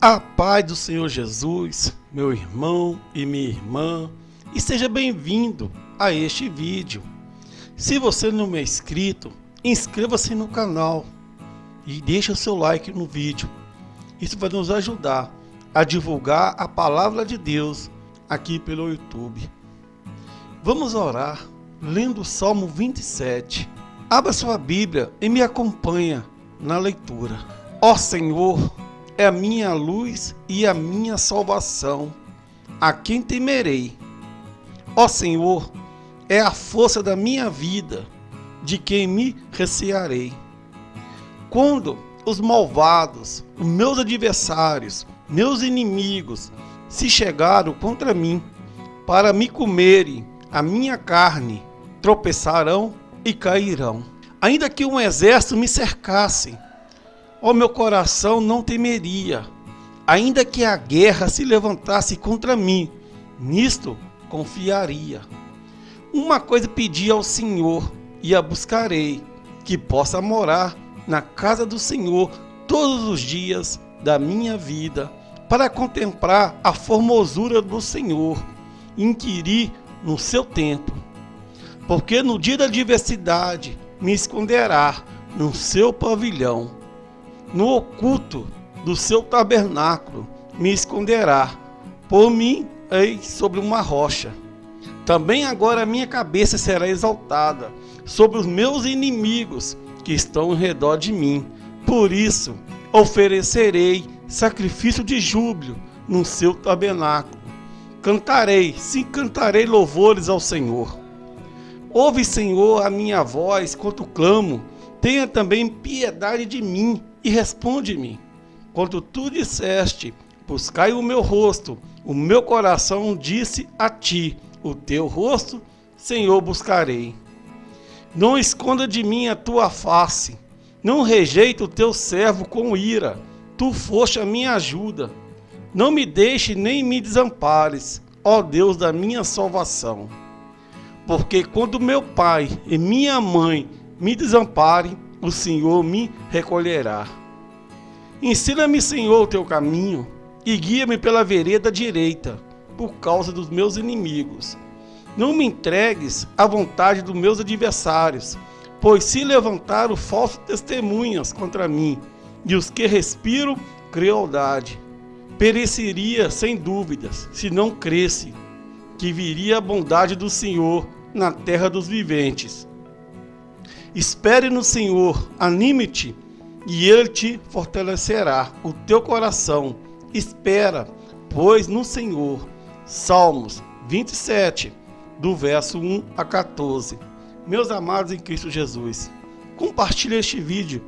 A paz do Senhor Jesus, meu irmão e minha irmã, e seja bem-vindo a este vídeo. Se você não é inscrito, inscreva-se no canal e deixe o seu like no vídeo. Isso vai nos ajudar a divulgar a palavra de Deus aqui pelo YouTube. Vamos orar lendo o Salmo 27. Abra sua Bíblia e me acompanha na leitura. Ó Senhor, é a minha luz e a minha salvação. A quem temerei? Ó Senhor, é a força da minha vida, de quem me recearei. Quando os malvados, os meus adversários, meus inimigos, se chegaram contra mim para me comerem a minha carne, tropeçarão e cairão. Ainda que um exército me cercasse, Ó meu coração não temeria, ainda que a guerra se levantasse contra mim, nisto confiaria. Uma coisa pedi ao Senhor e a buscarei, que possa morar na casa do Senhor todos os dias da minha vida, para contemplar a formosura do Senhor, inquirir no seu tempo. Porque no dia da adversidade me esconderá no seu pavilhão no oculto do seu tabernáculo me esconderá, por mim ei sobre uma rocha. Também agora minha cabeça será exaltada sobre os meus inimigos que estão ao redor de mim. Por isso oferecerei sacrifício de júbilo no seu tabernáculo. Cantarei, sim, cantarei louvores ao Senhor. Ouve, Senhor, a minha voz quando clamo. Tenha também piedade de mim e responde-me. Quando tu disseste, buscai o meu rosto, o meu coração disse a ti, o teu rosto, Senhor, buscarei. Não esconda de mim a tua face, não rejeita o teu servo com ira, tu foste a minha ajuda. Não me deixe nem me desampares, ó Deus da minha salvação. Porque quando meu pai e minha mãe me desamparem, o Senhor me recolherá. Ensina-me, Senhor, o teu caminho e guia-me pela vereda direita, por causa dos meus inimigos. Não me entregues à vontade dos meus adversários, pois se levantaram falsos testemunhas contra mim, e os que respiram crueldade. Pereceria sem dúvidas, se não cresce, que viria a bondade do Senhor na terra dos viventes. Espere no Senhor, anime-te, e Ele te fortalecerá o teu coração. Espera, pois, no Senhor. Salmos 27, do verso 1 a 14. Meus amados em Cristo Jesus, compartilhe este vídeo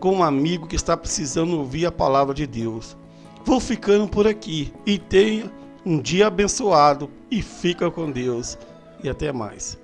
com um amigo que está precisando ouvir a palavra de Deus. Vou ficando por aqui e tenha um dia abençoado e fica com Deus. E até mais.